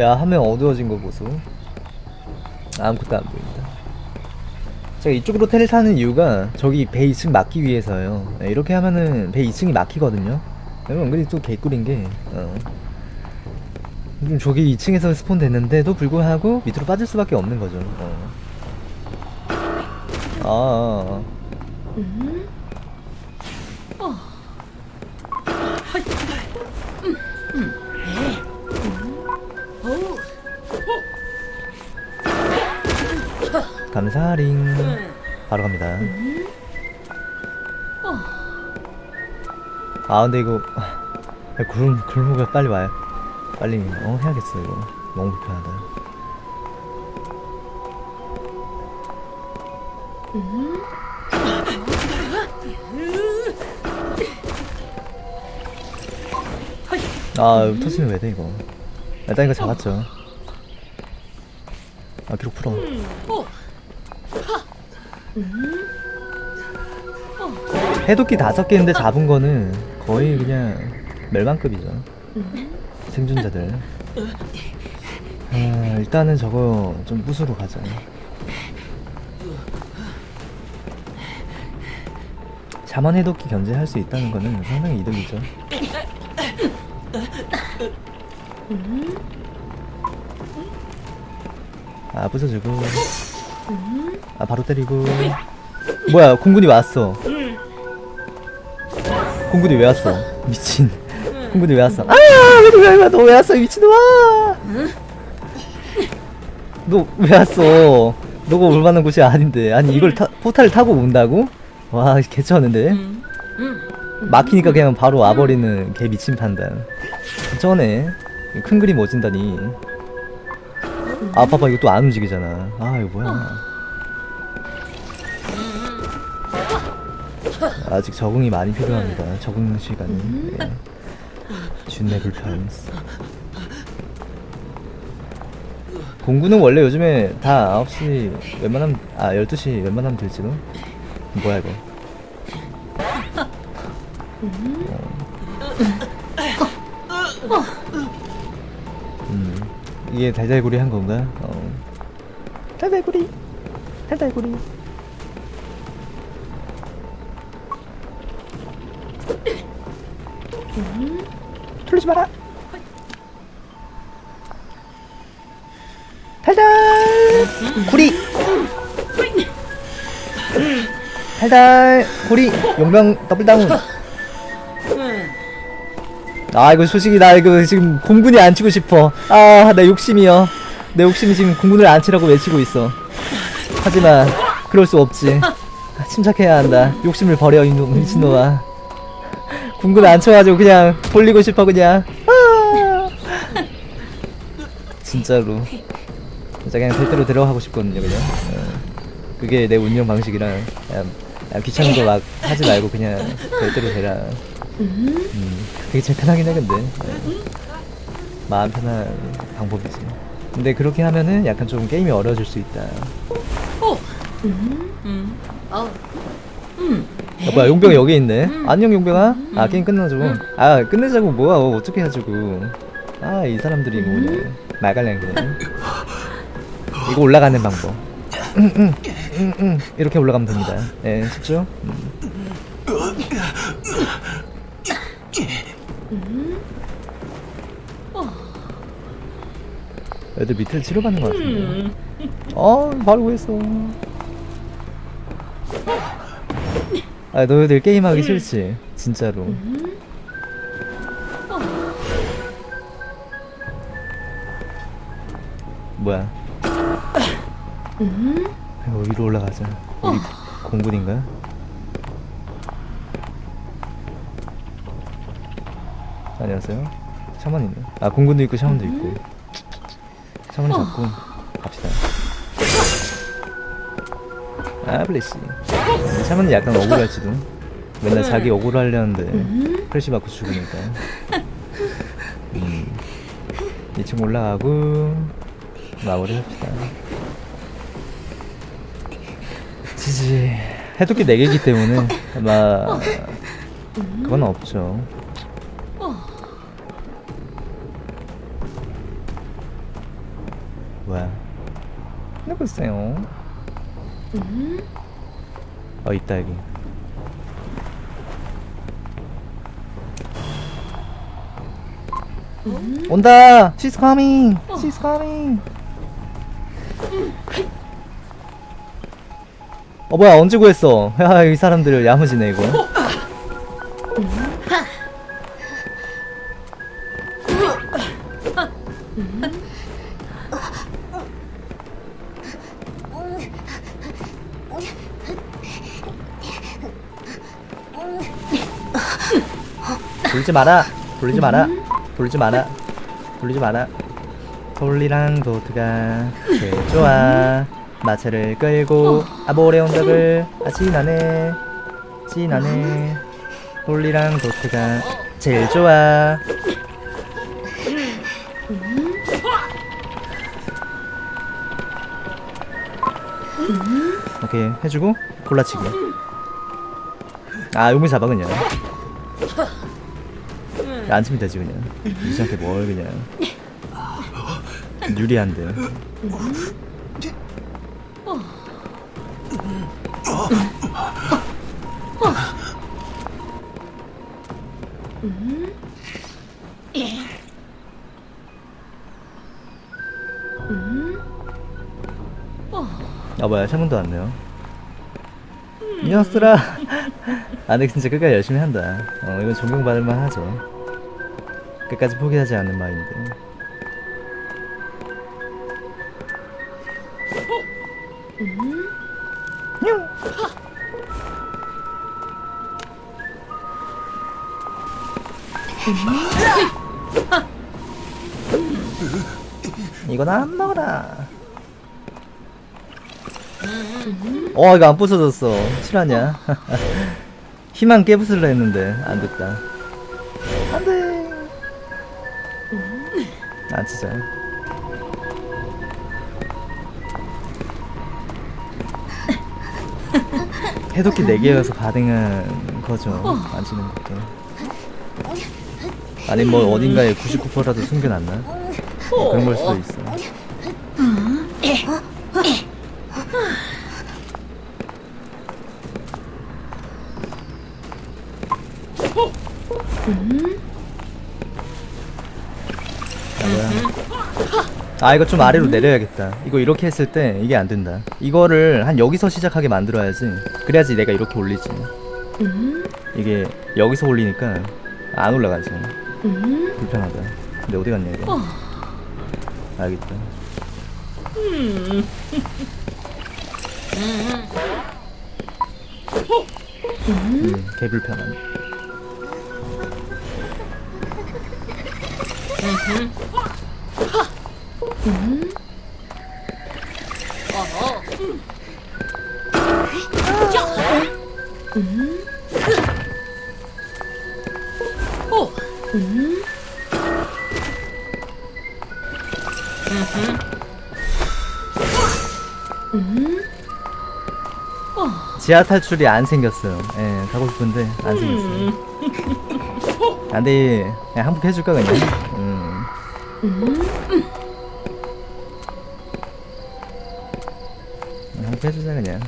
야 화면 어두워진 거 보소. 아무것도 안 보인다. 제가 이쪽으로 텔 타는 이유가 저기 배 2층 막기 위해서요. 네, 이렇게 하면은 배 2층이 막히거든요. 그리고 은근히 또 개꿀인 게 어. 지금 저기 2층에서 스폰 됐는데도 불구하고 밑으로 빠질 수밖에 없는 거죠. 어. 아, 아, 아. 감사링. 바로 갑니다. 아 근데 이거 아, 구름 구름가 빨리 와요. 빨리 어 해야겠어 이거. 너무 불편하다. 아 터지면 왜 돼 이거 일단 이거 잡았죠. 아 기록 풀어. 해독기 다섯 개인데 잡은 거는 거의 그냥 멸망급이죠. 생존자들. 아, 일단은 저거 좀 부수로 가자. 자만 해독기 견제할 수 있다는 거는 상당히 이득이죠 아 부숴주고. 아 바로 때리고. 뭐야 공군이 왔어. 공군이 왜 왔어? 미친. 공군이 왜 왔어? 아너왜 왔어 미친놈아? 너 왜 왔어? 너가 올 만한 곳이 아닌데. 아니 이걸 타, 포탈을 타고 온다고? 와 개쩌는데. 막히니까 그냥 바로 와버리는 개 미친 판단. 전에 큰 그림 어진다니. 아 봐봐 이거 또 안 움직이잖아. 아 이거 뭐야. 아직 적응이 많이 필요합니다. 적응 시간이. 네. 준내 불편. 공구는 원래 요즘에 다 9시 웬만하면 아 12시 웬만하면 될지도 뭐야 이거? 음 이게 달달구리 한 건가? 어. 달달구리. 달달구리. 털리지 마라. 달달 구리. 달달 구리. 용병 더블 다운 아 이거 솔직히 나 이거 지금 공군이 안 치고 싶어. 아내 욕심이여 내 욕심이 지금 공군을 안 치라고 외치고 있어. 하지만 그럴 수 없지. 침착해야 한다. 욕심을 버려 이놈 미친놈아. 궁금해 안 쳐가지고 그냥 돌리고 싶어 그냥. 아! 진짜로. 진짜 그냥 절대로 데려가고 싶거든요 그냥. 어. 그게 내 운영 방식이라. 그냥, 그냥 귀찮은 거 막 하지 말고 그냥 절대로 데라 음, 그게 제일 편하긴 해 근데 어. 마음 편한 방법이지 근데 그렇게 하면은 약간 좀 게임이 어려워질 수 있다. 야, 뭐야 용병 여기 있네. 안녕 용병아. 아 게임 끝나죠 아 끝내자고 뭐야 어, 어떻게 해가지고 아 이 사람들이 그냥 말갈량 그냥 이거 올라가는 방법. 응. 이렇게 올라가면 됩니다. 예 쉽죠? 음. 애들 밑에 치료받는 것 같은데. 어 바로 구했어. 아 너희들 게임하기 싫지? 진짜로. 뭐야? 이거 위로 올라가자. 우리 공군인가? 안녕하세요. 샤먼 있네. 아 공군도 있고 샤먼도 있고. 샤먼이 잡고 갑시다. 아 블레시. 샤먼이 약간 억울할지도. 맨날 자기 억울 하려는데 프레시 받고 죽으니까. 음. 2층 올라가고 마무리 합시다. 지지. 해독기 4개이기 때문에 아마 그건 없죠 글쎄요. 어 있다 여기 온다! She's coming! She's coming! 어 뭐야 언제 구했어? 야 이 사람들 야무지네 이거 돌지 마라. 돌리지 마라. 돌리지 마라. 돌리지 마라. 돌리랑 도트가 제일 좋아. 마차를 끌고 아모레 온답을. 아 진하네. 진하네. 돌리랑 도트가 제일 좋아. 오케이 해주고 골라치기. 아 용미 잡아 그냥 치면 되지 그냥 유지한테 뭘 그냥. 유리한데. 아 뭐야 창문도 왔네요? 이 녀석들아 아 근데 진짜 끝까지 열심히 한다. 어 이건 존경받을 만 하죠 끝까지 포기하지 않는 마인드. 냥. 이건 안 먹어라. 어 이거 안 부서졌어. 실화냐? 희망 깨부술라 했는데 안 됐다. 안돼 아 진짜 해독기 4개여서 가능한 거죠 안 치는 것도. 아니 뭐 어딘가에 99%라도 숨겨놨나? 뭐 그런 걸 수도 있어. 아, 아 이거 좀 아래로 내려야겠다. 이거 이렇게 했을 때 이게 안 된다. 이거를 한 여기서 시작하게 만들어야지. 그래야지 내가 이렇게 올리지. 이게 여기서 올리니까 안 올라가지. 불편하다. 근데 어디 갔냐 이거? 알겠다. 음, 개불편 함 지하 탈출이 안 생겼어요. 예, 가고 싶은데 안 생겼어요. 안돼, 그냥 항복해줄까 그냥. 음. 항 복해주자 그냥.